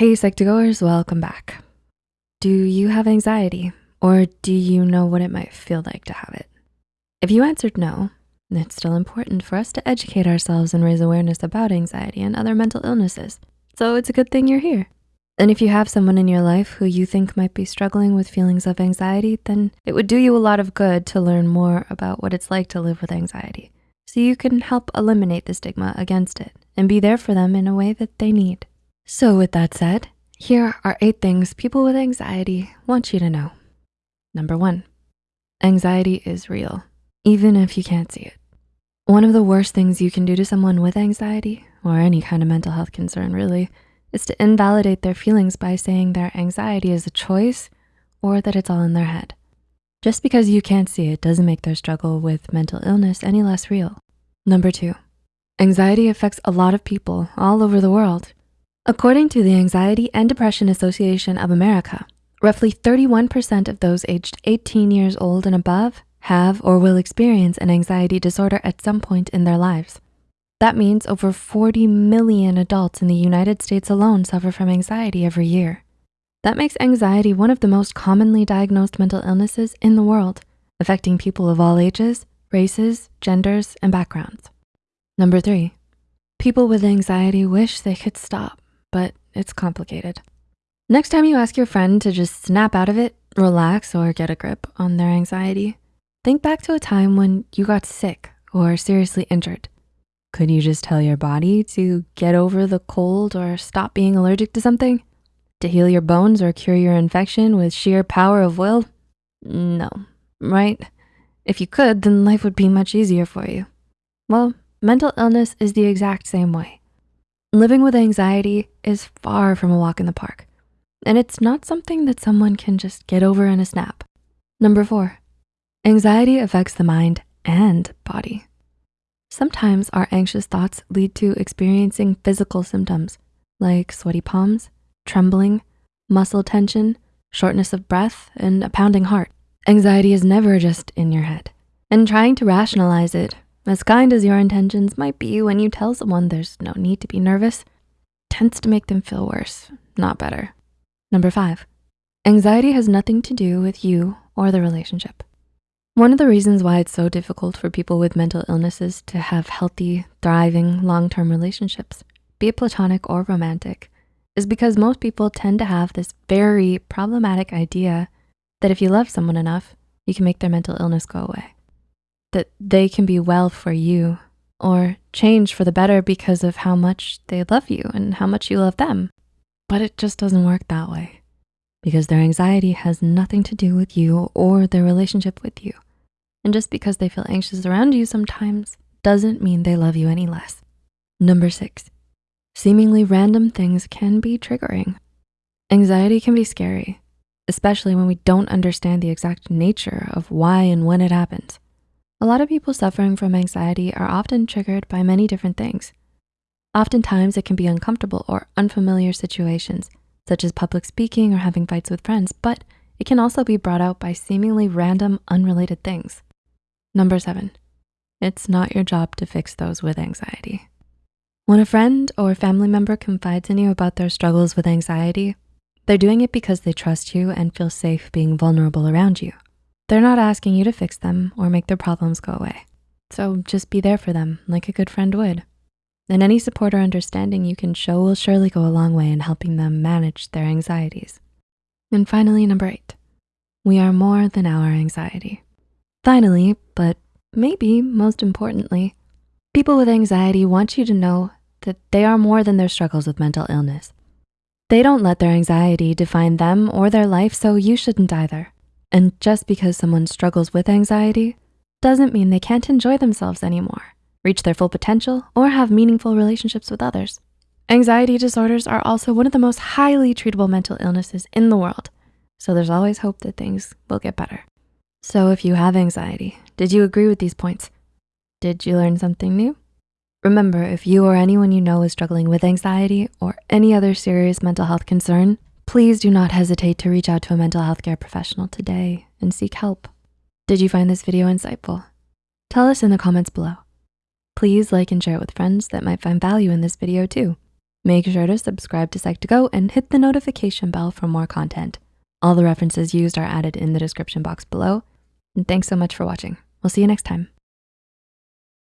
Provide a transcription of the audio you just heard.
Hey Psych2Goers, welcome back. Do you have anxiety or do you know what it might feel like to have it? If you answered no, it's still important for us to educate ourselves and raise awareness about anxiety and other mental illnesses. So it's a good thing you're here. And if you have someone in your life who you think might be struggling with feelings of anxiety, then it would do you a lot of good to learn more about what it's like to live with anxiety so you can help eliminate the stigma against it and be there for them in a way that they need. So with that said, here are eight things people with anxiety want you to know. Number one, anxiety is real, even if you can't see it. One of the worst things you can do to someone with anxiety or any kind of mental health concern really is to invalidate their feelings by saying their anxiety is a choice or that it's all in their head. Just because you can't see it doesn't make their struggle with mental illness any less real. Number two, anxiety affects a lot of people all over the world. According to the Anxiety and Depression Association of America, roughly 31% of those aged 18 years old and above have or will experience an anxiety disorder at some point in their lives. That means over 40 million adults in the United States alone suffer from anxiety every year. That makes anxiety one of the most commonly diagnosed mental illnesses in the world, affecting people of all ages, races, genders, and backgrounds. Number three, people with anxiety wish they could stop but it's complicated. Next time you ask your friend to just snap out of it, relax, or get a grip on their anxiety, think back to a time when you got sick or seriously injured. Could you just tell your body to get over the cold or stop being allergic to something? To heal your bones or cure your infection with sheer power of will? No, right? If you could, then life would be much easier for you. Well, mental illness is the exact same way. Living with anxiety is far from a walk in the park, and it's not something that someone can just get over in a snap. Number four, anxiety affects the mind and body. Sometimes our anxious thoughts lead to experiencing physical symptoms like sweaty palms, trembling, muscle tension, shortness of breath, and a pounding heart. Anxiety is never just in your head. And trying to rationalize it as kind as your intentions might be when you tell someone there's no need to be nervous, tends to make them feel worse, not better. Number five, anxiety has nothing to do with you or the relationship. One of the reasons why it's so difficult for people with mental illnesses to have healthy, thriving, long-term relationships, be it platonic or romantic, is because most people tend to have this very problematic idea that if you love someone enough, you can make their mental illness go away that they can be well for you or change for the better because of how much they love you and how much you love them. But it just doesn't work that way because their anxiety has nothing to do with you or their relationship with you. And just because they feel anxious around you sometimes doesn't mean they love you any less. Number six, seemingly random things can be triggering. Anxiety can be scary, especially when we don't understand the exact nature of why and when it happens. A lot of people suffering from anxiety are often triggered by many different things. Oftentimes it can be uncomfortable or unfamiliar situations, such as public speaking or having fights with friends, but it can also be brought out by seemingly random, unrelated things. Number seven, it's not your job to fix those with anxiety. When a friend or family member confides in you about their struggles with anxiety, they're doing it because they trust you and feel safe being vulnerable around you. They're not asking you to fix them or make their problems go away. So just be there for them like a good friend would. And any support or understanding you can show will surely go a long way in helping them manage their anxieties. And finally, number eight, we are more than our anxiety. Finally, but maybe most importantly, people with anxiety want you to know that they are more than their struggles with mental illness. They don't let their anxiety define them or their life, so you shouldn't either. And just because someone struggles with anxiety doesn't mean they can't enjoy themselves anymore, reach their full potential, or have meaningful relationships with others. Anxiety disorders are also one of the most highly treatable mental illnesses in the world. So there's always hope that things will get better. So if you have anxiety, did you agree with these points? Did you learn something new? Remember, if you or anyone you know is struggling with anxiety or any other serious mental health concern, Please do not hesitate to reach out to a mental health care professional today and seek help. Did you find this video insightful? Tell us in the comments below. Please like and share it with friends that might find value in this video too. Make sure to subscribe to Psych2Go and hit the notification bell for more content. All the references used are added in the description box below. And thanks so much for watching. We'll see you next time.